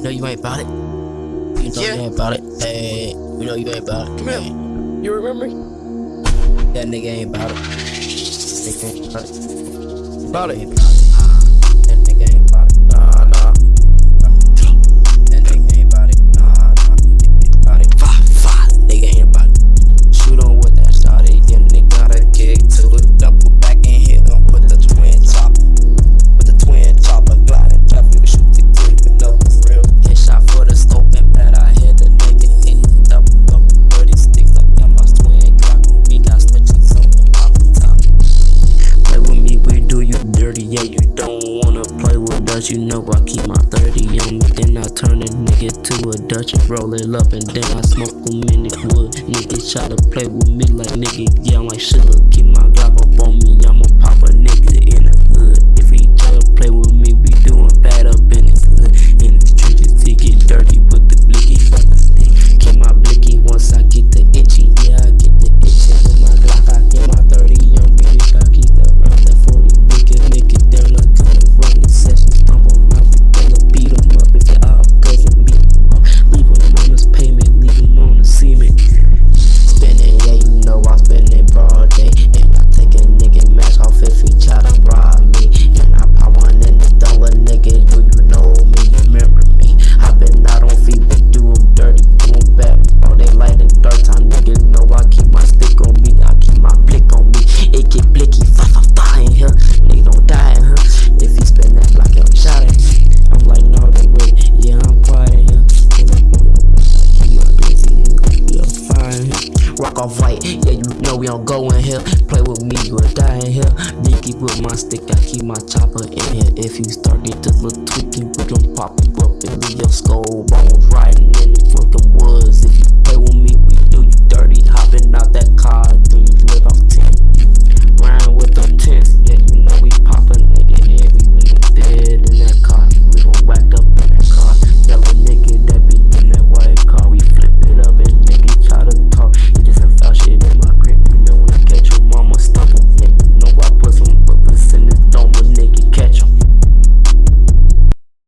you know you ain't about it. You know yeah. you ain't about it. Hey, you know you ain't about it. Come hey. here. You remember me? That nigga ain't about it. Nigga ain't about it. About it. About it. yeah, you don't wanna play with us. You know I keep my 30 on me, then I turn a nigga to a Dutch and roll it up, and then I smoke a minute wood. Nigga try to play with me like nigga, yeah, I'm like shit. Keep my Glock up on me, I'ma pop a off white. Yeah, you know we don't go in here. Play with me, you will die in here. Biggie with my stick, I keep my chopper in here. If you start get a little tweaky, we gon' pop you up and leave your skull bones riding in the fucking woods.